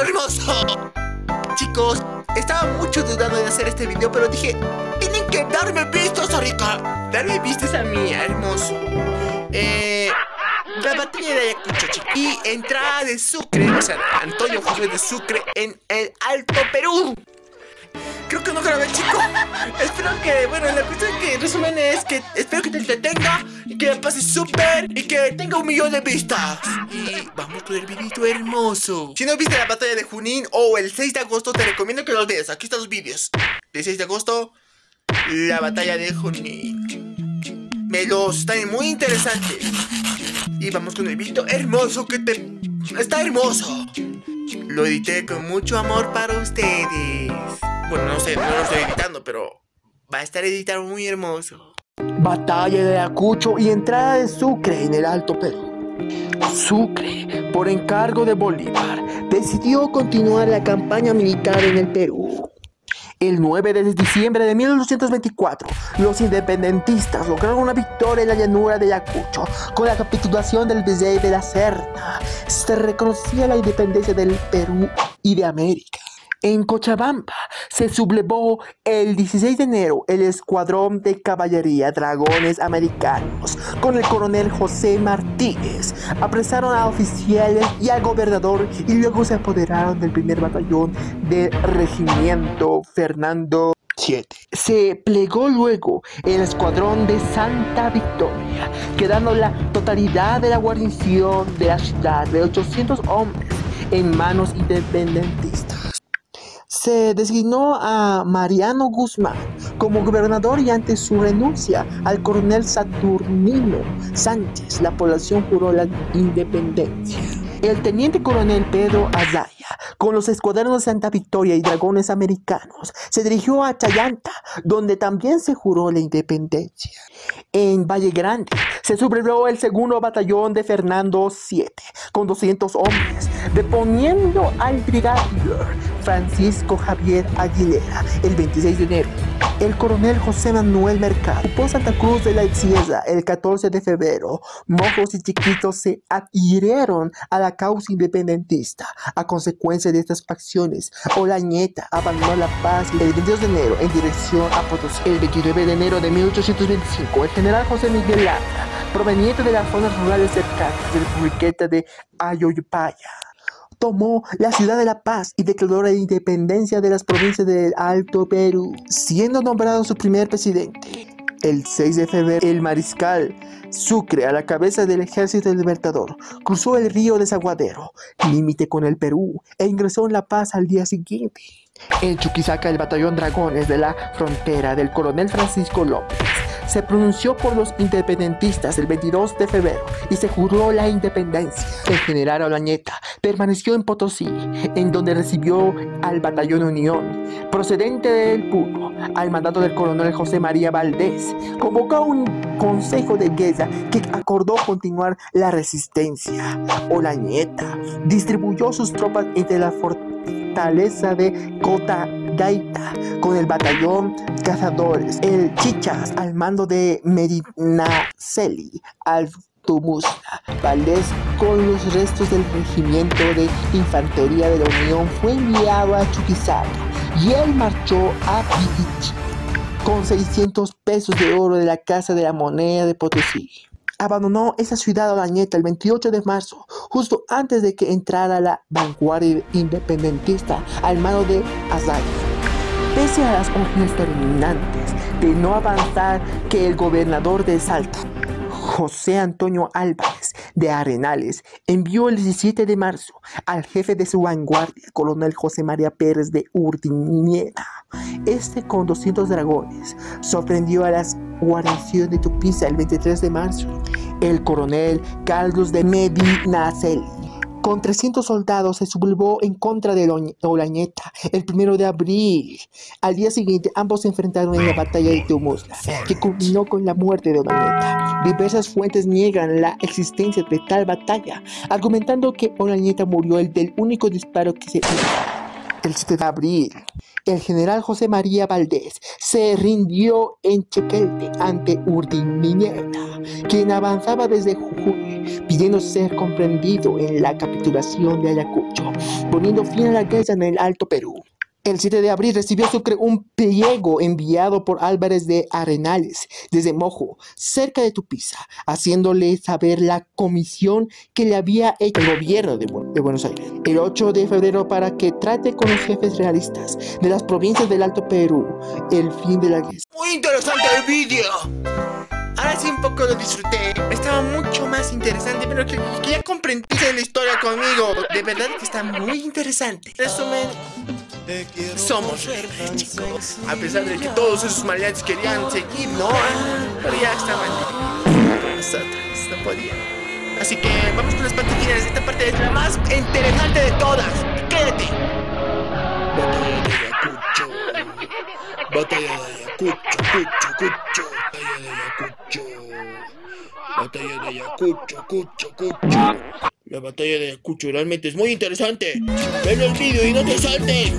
hermoso. Chicos, estaba mucho dudando de hacer este video, pero dije, tienen que darme vistas, Arica. Darme vistas a mí, hermoso. Eh, la batalla de Ayacucho, chicos. Y entrada de Sucre, o sea, Antonio José de Sucre en el Alto Perú. Creo que no grabé, chico. espero que, bueno, la cuestión que en resumen es que espero que te entretenga y que la pases súper y que tenga un millón de vistas. Y vamos con el videito hermoso. Si no viste la batalla de Junín o el 6 de agosto, te recomiendo que los veas. Aquí están los vídeos. El 6 de agosto, la batalla de Junín. Me los están muy interesantes. Y vamos con el videito hermoso que te... Está hermoso. Lo edité con mucho amor para ustedes. Bueno, no sé, no lo estoy editando, pero va a estar editado muy hermoso. Batalla de Ayacucho y entrada de Sucre en el Alto Perú. Sucre, por encargo de Bolívar, decidió continuar la campaña militar en el Perú. El 9 de diciembre de 1824, los independentistas lograron una victoria en la llanura de Ayacucho con la capitulación del Virrey de la Serna. Se reconocía la independencia del Perú y de América. En Cochabamba se sublevó el 16 de enero el escuadrón de caballería Dragones Americanos con el coronel José Martínez. Apresaron a oficiales y al gobernador y luego se apoderaron del primer batallón del regimiento Fernando VII. Se plegó luego el escuadrón de Santa Victoria, quedando la totalidad de la guarnición de la ciudad de 800 hombres en manos independentistas se designó a Mariano Guzmán como gobernador y ante su renuncia al coronel Saturnino Sánchez, la población juró la independencia. El teniente coronel Pedro Azaya, con los escuadrones de Santa Victoria y dragones americanos, se dirigió a Chayanta, donde también se juró la independencia. En Valle Grande se sublevó el segundo batallón de Fernando VII, con 200 hombres, deponiendo al brigadier Francisco Javier Aguilera el 26 de enero. El coronel José Manuel Mercado ocupó Santa Cruz de la Sierra el 14 de febrero. Mojos y chiquitos se adhirieron a la causa independentista. A consecuencia de estas facciones, Olañeta abandonó La Paz el 22 de enero en dirección a Potosí. El 29 de enero de 1825, el general José Miguel Lara, proveniente de las zonas rurales cercanas de la República de Ayoypaya, tomó la ciudad de La Paz y declaró la independencia de las provincias del Alto Perú, siendo nombrado su primer presidente. El 6 de febrero, el mariscal Sucre, a la cabeza del ejército libertador, cruzó el río Desaguadero, límite con el Perú, e ingresó en La Paz al día siguiente. En Chuquisaca, el batallón Dragones de la frontera del coronel Francisco López se pronunció por los independentistas el 22 de febrero y se juró la independencia. El general Olañeta permaneció en Potosí, en donde recibió al batallón Unión, procedente del Puno, al mandato del coronel José María Valdés. Convocó un consejo de guerra que acordó continuar la resistencia. Olañeta distribuyó sus tropas entre la fortaleza de Cota Gaita con el batallón cazadores, el Chichas al mando de Medinaceli, al Tumusta, Valdés con los restos del regimiento de infantería de la Unión fue enviado a Chuquisaca y él marchó a Pitichi con 600 pesos de oro de la Casa de la Moneda de Potosí. Abandonó esa ciudad Olañeta el 28 de marzo, justo antes de que entrara la vanguardia independentista al mando de Azaya pese a las órdenes terminantes de no avanzar que el gobernador de Salta, José Antonio Álvarez de Arenales, envió el 17 de marzo al jefe de su vanguardia, coronel José María Pérez de Urdiniera. Este con 200 dragones sorprendió a las guarniciones de Tupiza el 23 de marzo. El coronel Carlos de Medinaceli con 300 soldados se sublevó en contra de Olañeta el primero de abril. Al día siguiente, ambos se enfrentaron en la batalla de Teomusla, que culminó con la muerte de Olañeta. Diversas fuentes niegan la existencia de tal batalla, argumentando que Olañeta murió el del único disparo que se hizo el 7 de abril. El general José María Valdés se rindió en Chequelte ante Urdimiñeta, quien avanzaba desde Jujuy, pidiendo ser comprendido en la capitulación de Ayacucho, poniendo fin a la guerra en el Alto Perú. El 7 de abril recibió Sucre un pliego enviado por Álvarez de Arenales desde Mojo, cerca de Tupiza, haciéndole saber la comisión que le había hecho el gobierno de, Bu- de Buenos Aires el 8 de febrero para que trate con los jefes realistas de las provincias del Alto Perú el fin de la guerra. Muy interesante el vídeo. Ahora sí un poco lo disfruté. Estaba mucho más interesante, pero que, que ya comprendiste la historia conmigo. De verdad que está muy interesante. Resumen, somos libres, chicos. A pesar de que todos esos maleantes querían seguir, ¿no? Ah, Pero ya estaban. Nosotros no podían. Así que vamos con las partes finales. Esta parte es la más interesante de todas. Quédate. Batalla de Ayacucho. Batalla de Ayacucho, Cucho, Cucho. Batalla de Ayacucho. Batalla de Ayacucho, Cucho, Cucho. La batalla de Ayacucho realmente es muy interesante. Ven el vídeo y no te saltes.